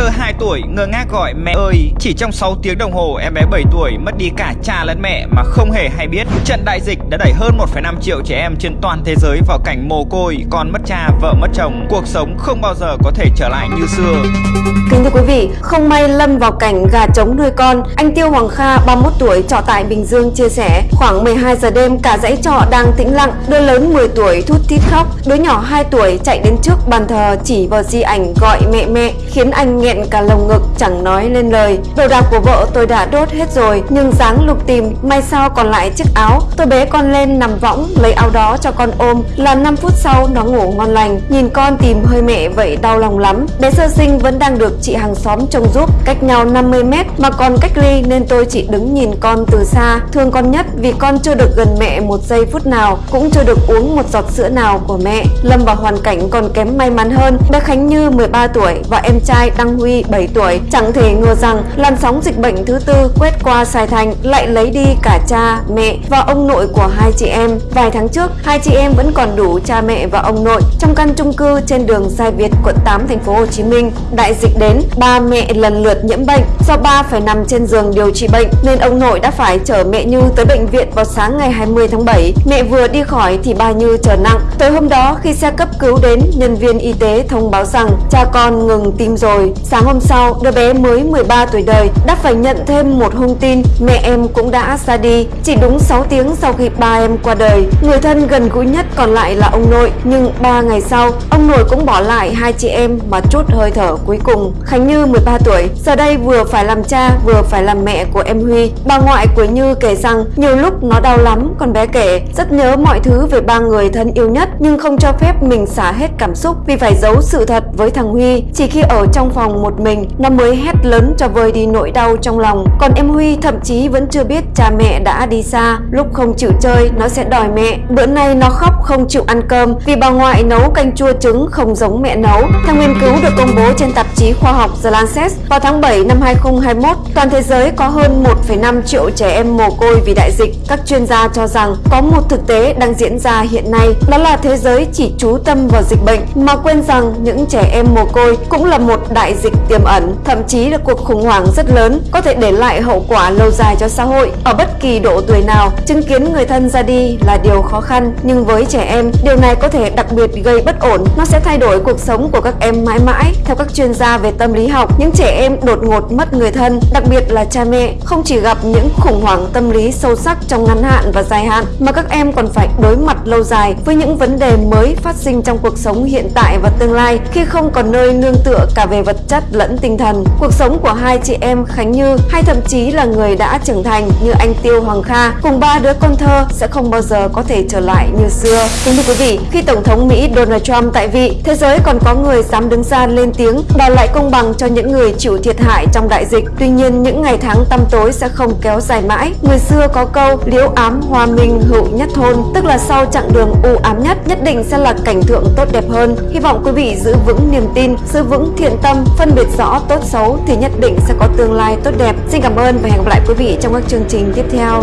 thơ 2 tuổi ngơ ngác gọi mẹ ơi Chỉ trong 6 tiếng đồng hồ em bé 7 tuổi mất đi cả cha lẫn mẹ mà không hề hay biết. Trận đại dịch đã đẩy hơn 1,5 triệu trẻ em trên toàn thế giới vào cảnh mồ côi Con mất cha, vợ mất chồng. Cuộc sống không bao giờ có thể trở lại như xưa. Kính thưa quý vị, không may lâm vào cảnh gà trống nuôi con Anh Tiêu Hoàng Kha 31 tuổi trọ tại Bình Dương chia sẻ Khoảng 12 giờ đêm cả dãy trọ đang tĩnh lặng Đứa lớn 10 tuổi thút thít khóc Đứa nhỏ 2 tuổi chạy đến trước bàn thờ chỉ vào di ảnh gọi mẹ mẹ Khiến anh nghe nghẹn cả lồng ngực, chẳng nói lên lời. Đồ đạc của vợ tôi đã đốt hết rồi, Nhưng dáng lục tìm, may sao còn lại chiếc áo. Tôi bế con lên nằm võng, lấy áo đó cho con ôm. Là 5 phút sau, nó ngủ ngon lành. Nhìn con tìm hơi mẹ vậy đau lòng lắm. Bé sơ sinh vẫn đang được chị hàng xóm trông giúp, Cách nhau 50 mét mà còn cách ly nên tôi chỉ đứng nhìn con từ xa. Thương con nhất vì con chưa được gần mẹ một giây phút nào, Cũng chưa được uống một giọt sữa nào của mẹ. Lâm vào hoàn cảnh còn kém may mắn hơn. Bé Khánh Như 13 tuổi và em trai đang Giang Huy 7 tuổi Chẳng thể ngờ rằng làn sóng dịch bệnh thứ tư quét qua Sài Thành lại lấy đi cả cha, mẹ và ông nội của hai chị em Vài tháng trước, hai chị em vẫn còn đủ cha mẹ và ông nội trong căn chung cư trên đường Sai Việt, quận 8, thành phố Hồ Chí Minh. Đại dịch đến, ba mẹ lần lượt nhiễm bệnh. Do ba phải nằm trên giường điều trị bệnh nên ông nội đã phải chở mẹ Như tới bệnh viện vào sáng ngày 20 tháng 7. Mẹ vừa đi khỏi thì bà Như trở nặng. Tối hôm đó khi xe cấp cứu đến, nhân viên y tế thông báo rằng cha con ngừng tim rồi. Sáng hôm sau, đứa bé mới 13 tuổi đời đã phải nhận thêm một hung tin mẹ em cũng đã ra đi. Chỉ đúng 6 tiếng sau khi ba em qua đời, người thân gần gũi nhất còn lại là ông nội. Nhưng 3 ngày sau, ông nội cũng bỏ lại hai chị em mà chút hơi thở cuối cùng. Khánh Như 13 tuổi, giờ đây vừa phải làm cha vừa phải làm mẹ của em Huy. Bà ngoại của Như kể rằng nhiều lúc nó đau lắm, con bé kể rất nhớ mọi thứ về ba người thân yêu nhất nhưng không cho phép mình xả hết cảm xúc vì phải giấu sự thật với thằng Huy. Chỉ khi ở trong phòng phòng một mình, nó mới hét lớn cho vơi đi nỗi đau trong lòng. Còn em Huy thậm chí vẫn chưa biết cha mẹ đã đi xa. Lúc không chịu chơi, nó sẽ đòi mẹ. Bữa nay nó khóc không chịu ăn cơm vì bà ngoại nấu canh chua trứng không giống mẹ nấu. Theo nghiên cứu được công bố trên tạp chí khoa học The Lancet vào tháng 7 năm 2021, toàn thế giới có hơn 1,5 triệu trẻ em mồ côi vì đại dịch. Các chuyên gia cho rằng có một thực tế đang diễn ra hiện nay, đó là thế giới chỉ chú tâm vào dịch bệnh mà quên rằng những trẻ em mồ côi cũng là một đại dịch tiềm ẩn, thậm chí là cuộc khủng hoảng rất lớn có thể để lại hậu quả lâu dài cho xã hội. Ở bất kỳ độ tuổi nào, chứng kiến người thân ra đi là điều khó khăn, nhưng với trẻ em, điều này có thể đặc biệt gây bất ổn. Nó sẽ thay đổi cuộc sống của các em mãi mãi. Theo các chuyên gia về tâm lý học, những trẻ em đột ngột mất người thân, đặc biệt là cha mẹ, không chỉ gặp những khủng hoảng tâm lý sâu sắc trong ngắn hạn và dài hạn, mà các em còn phải đối mặt lâu dài với những vấn đề mới phát sinh trong cuộc sống hiện tại và tương lai khi không còn nơi nương tựa cả về vật chất lẫn tinh thần. Cuộc sống của hai chị em Khánh Như hay thậm chí là người đã trưởng thành như anh Tiêu Hoàng Kha cùng ba đứa con thơ sẽ không bao giờ có thể trở lại như xưa. Kính thưa quý vị, khi Tổng thống Mỹ Donald Trump tại vị, thế giới còn có người dám đứng ra lên tiếng đòi lại công bằng cho những người chịu thiệt hại trong đại dịch. Tuy nhiên, những ngày tháng tăm tối sẽ không kéo dài mãi. Người xưa có câu liễu ám hoa minh hữu nhất thôn, tức là sau chặng đường u ám nhất, nhất định sẽ là cảnh tượng tốt đẹp hơn. Hy vọng quý vị giữ vững niềm tin, giữ vững thiện tâm, phân biệt rõ tốt xấu thì nhất định sẽ có tương lai tốt đẹp. Xin cảm ơn và hẹn gặp lại quý vị trong các chương trình tiếp theo.